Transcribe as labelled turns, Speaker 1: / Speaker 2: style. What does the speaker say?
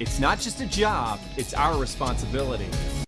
Speaker 1: It's not just a job, it's our responsibility.